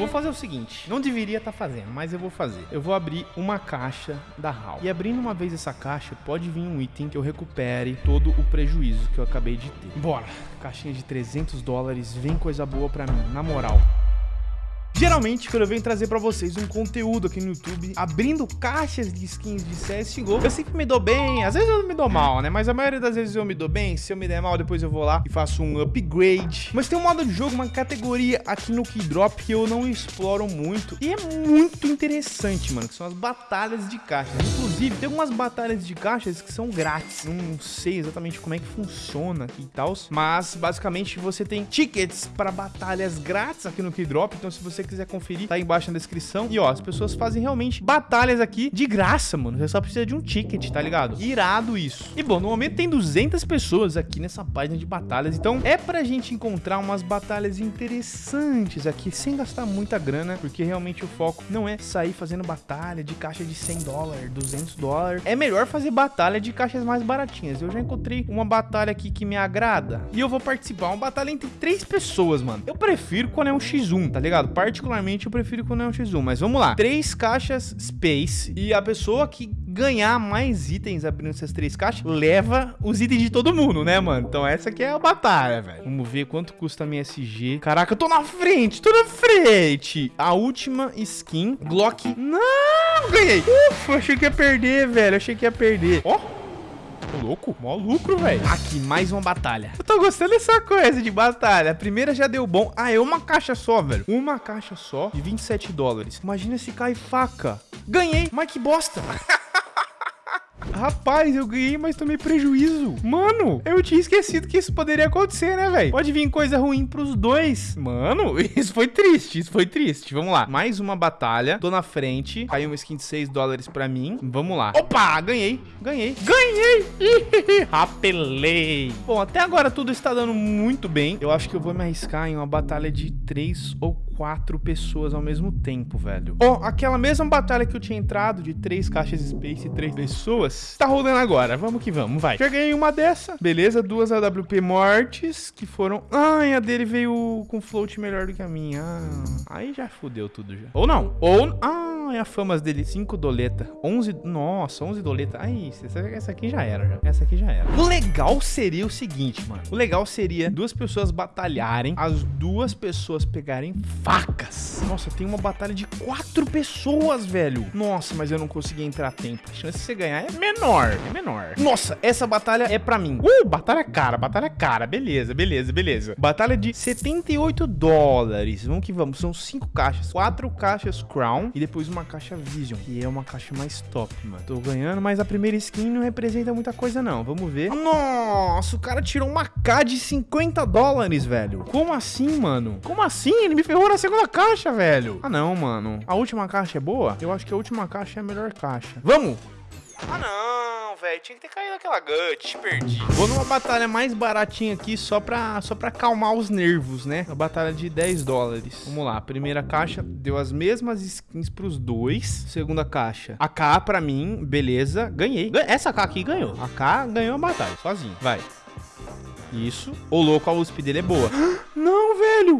vou fazer o seguinte. Não deveria estar tá fazendo, mas eu vou fazer. Eu vou abrir uma caixa da HAL. E abrindo uma vez essa caixa, pode vir um item que eu recupere todo o prejuízo que eu acabei de ter. Bora. Caixinha de 300 dólares. Vem coisa boa pra mim, na moral. Geralmente, quando eu venho trazer pra vocês um conteúdo aqui no YouTube, abrindo caixas de skins de CSGO, eu sempre me dou bem, às vezes eu me dou mal, né? Mas a maioria das vezes eu me dou bem, se eu me der mal, depois eu vou lá e faço um upgrade. Mas tem um modo de jogo, uma categoria aqui no Keydrop que eu não exploro muito e é muito interessante, mano, que são as batalhas de caixas. Inclusive, tem algumas batalhas de caixas que são grátis, não sei exatamente como é que funciona aqui e tal, mas basicamente você tem tickets para batalhas grátis aqui no Keydrop, então se você quiser conferir, tá aí embaixo na descrição. E ó, as pessoas fazem realmente batalhas aqui de graça, mano. Você só precisa de um ticket, tá ligado? Irado isso. E bom, no momento tem 200 pessoas aqui nessa página de batalhas, então é pra gente encontrar umas batalhas interessantes aqui, sem gastar muita grana, porque realmente o foco não é sair fazendo batalha de caixa de 100 dólares, 200 dólares. É melhor fazer batalha de caixas mais baratinhas. Eu já encontrei uma batalha aqui que me agrada e eu vou participar. Uma batalha entre três pessoas, mano. Eu prefiro quando é um x1, tá ligado? Particularmente eu prefiro quando é um X1, mas vamos lá. Três caixas Space e a pessoa que ganhar mais itens abrindo essas três caixas, leva os itens de todo mundo, né, mano? Então essa aqui é a batalha, velho. Vamos ver quanto custa a minha SG. Caraca, eu tô na frente, tô na frente. A última skin, Glock. Não, ganhei. Ufa, achei que ia perder, velho. Achei que ia perder. Ó. Oh. Louco, mó lucro, velho. Aqui, mais uma batalha. Eu tô gostando dessa coisa de batalha. A primeira já deu bom. Ah, é uma caixa só, velho. Uma caixa só de 27 dólares. Imagina se cai faca. Ganhei. Mas que bosta. Rapaz, eu ganhei, mas tomei prejuízo. Mano, eu tinha esquecido que isso poderia acontecer, né, velho? Pode vir coisa ruim pros dois. Mano, isso foi triste, isso foi triste. Vamos lá. Mais uma batalha. Tô na frente. Caiu uma skin de 6 dólares pra mim. Vamos lá. Opa, ganhei. Ganhei. Ganhei. Rapelei. Bom, até agora tudo está dando muito bem. Eu acho que eu vou me arriscar em uma batalha de 3 ou quatro pessoas ao mesmo tempo, velho. Ó, oh, aquela mesma batalha que eu tinha entrado de três caixas Space e três pessoas, tá rolando agora. Vamos que vamos, vai. Já ganhei uma dessa. Beleza, duas AWP mortes, que foram... Ai, a dele veio com float melhor do que a minha. Ah, aí já fudeu tudo já. Ou não. Ou... Ah, é a famas dele. 5 doleta. 11... Nossa, 11 doleta. Aí, essa, essa aqui já era. Essa aqui já era. O legal seria o seguinte, mano. O legal seria duas pessoas batalharem, as duas pessoas pegarem facas. Nossa, tem uma batalha de quatro pessoas, velho. Nossa, mas eu não consegui entrar a tempo. A chance de você ganhar é menor, é menor. Nossa, essa batalha é pra mim. Uh, batalha cara, batalha cara. Beleza, beleza, beleza. Batalha de 78 dólares. Vamos que vamos. São cinco caixas. Quatro caixas Crown e depois uma uma caixa Vision, que é uma caixa mais top, mano. Tô ganhando, mas a primeira skin não representa muita coisa, não. Vamos ver. Nossa, o cara tirou uma K de 50 dólares, velho. Como assim, mano? Como assim? Ele me ferrou na segunda caixa, velho. Ah, não, mano. A última caixa é boa? Eu acho que a última caixa é a melhor caixa. Vamos! Ah, não, velho. Tinha que ter caído aquela gut. Perdi. Vou numa batalha mais baratinha aqui só pra, só pra acalmar os nervos, né? Uma batalha de 10 dólares. Vamos lá. Primeira caixa deu as mesmas skins pros dois. Segunda caixa. A K pra mim, beleza. Ganhei. Essa K aqui ganhou. A K ganhou a batalha, sozinho. Vai. Isso. O louco, a USP dele é boa.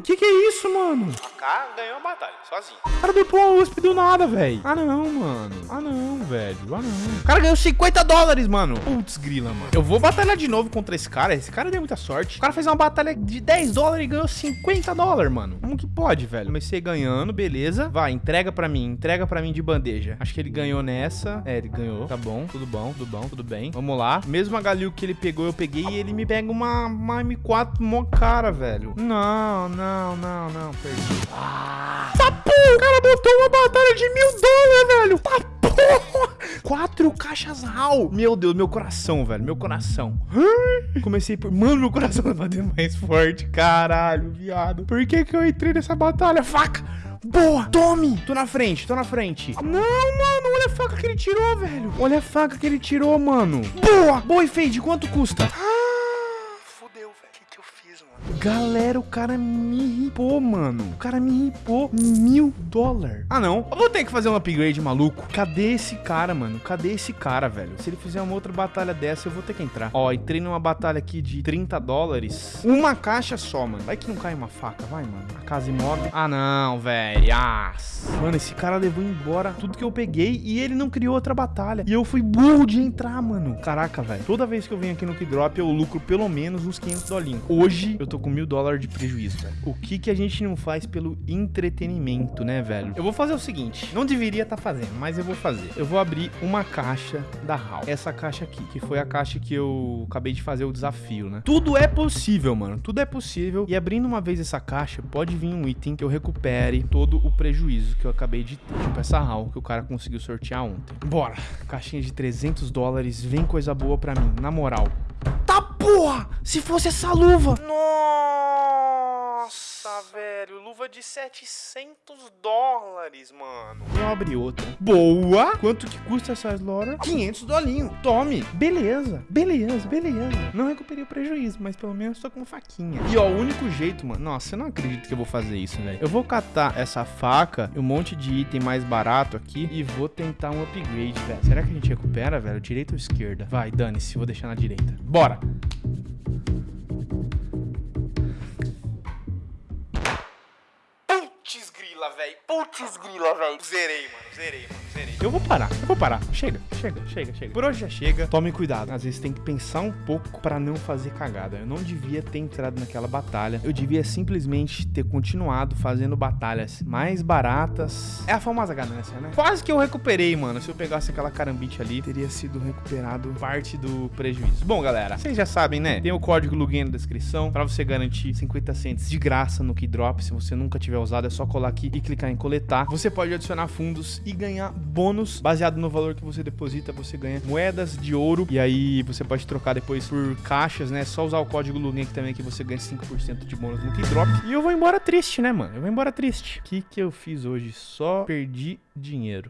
Não. Que que é isso, mano? A K ganhou a batalha, sozinho. O cara dropou a USP do nada, velho. Ah, não, mano. Ah, não, velho. Ah, não. O cara ganhou 50 dólares, mano. Putz, grila, mano. Eu vou batalhar de novo contra esse cara. Esse cara deu muita sorte. O cara fez uma batalha de 10 dólares e ganhou 50 dólares, mano. Como que pode, velho? Comecei ganhando, beleza. Vai, entrega pra mim. Entrega pra mim de bandeja. Acho que ele ganhou nessa. É, ele ganhou. Tá bom, tudo bom, tudo bom, tudo bem. Vamos lá. Mesmo a Galil que ele pegou, eu peguei e ele me pega uma uma, M4 mó cara, velho. Não, não, não, não, perdi. Ah. Tá porra, o cara botou uma batalha de mil dólares, velho. Tá porra. Quatro caixas RAL. Meu Deus, meu coração, velho. Meu coração. Comecei por... Mano, meu coração vai bater mais forte. Caralho, viado. Por que que eu entrei nessa batalha? Faca. Boa, tome. Tô na frente, tô na frente. Não, mano, olha a faca que ele tirou, velho. Olha a faca que ele tirou, mano. Boa. Boa, e Fade, quanto custa? Ah. Galera, o cara me ripou, mano. O cara me ripou mil dólares. Ah, não. Eu vou ter que fazer um upgrade maluco. Cadê esse cara, mano? Cadê esse cara, velho? Se ele fizer uma outra batalha dessa, eu vou ter que entrar. Ó, entrei numa batalha aqui de 30 dólares. Uma caixa só, mano. Vai que não cai uma faca. Vai, mano. A casa imóvel. Ah, não, velho. Ah. Mano, esse cara levou embora tudo que eu peguei e ele não criou outra batalha. E eu fui burro de entrar, mano. Caraca, velho. Toda vez que eu venho aqui no Kidrop, eu lucro pelo menos uns 500 dolinhos. Hoje, eu tô com mil dólares de prejuízo, velho. O que que a gente não faz pelo entretenimento, né, velho? Eu vou fazer o seguinte. Não deveria estar tá fazendo, mas eu vou fazer. Eu vou abrir uma caixa da HAL. Essa caixa aqui, que foi a caixa que eu acabei de fazer o desafio, né? Tudo é possível, mano. Tudo é possível. E abrindo uma vez essa caixa, pode vir um item que eu recupere todo o prejuízo que eu acabei de ter. Tipo essa HAL que o cara conseguiu sortear ontem. Bora. Caixinha de 300 dólares. Vem coisa boa pra mim, na moral. Tá porra! Se fosse essa luva! Nossa. Luva de 700 dólares, mano. Eu abri outra. Boa! Quanto que custa essa Slaughter? 500 dolinhos. Tome. Beleza. Beleza, beleza. Não recuperei o prejuízo, mas pelo menos tô com faquinha. E ó, o único jeito, mano... Nossa, eu não acredito que eu vou fazer isso, velho. Eu vou catar essa faca e um monte de item mais barato aqui e vou tentar um upgrade, velho. Será que a gente recupera, velho? Direita ou esquerda? Vai, dane-se. Vou deixar na direita. Bora! Grila, velho. Putz grila, velho. Zerei, mano. Zerei, mano. Zerei. Eu vou parar. Eu vou parar. Chega, chega, chega, chega. Por hoje já chega. Tome cuidado. Às vezes tem que pensar um pouco pra não fazer cagada. Eu não devia ter entrado naquela batalha. Eu devia simplesmente ter continuado fazendo batalhas mais baratas. É a famosa ganância, né? Quase que eu recuperei, mano. Se eu pegasse aquela carambite ali, teria sido recuperado parte do prejuízo. Bom, galera, vocês já sabem, né? Tem o código Lugin na descrição pra você garantir 50 cents de graça no Keydrop. Se você nunca tiver usado, é só colar aqui e clicar em coletar. Você pode adicionar fundos e ganhar bônus baseado no valor que você deposita. Você ganha moedas de ouro e aí você pode trocar depois por caixas, né? Só usar o código Lugin aqui também que você ganha 5% de bônus no Keydrop. E eu vou embora triste, né, mano? Eu vou embora triste. O que que eu fiz hoje? Só perdi dinheiro.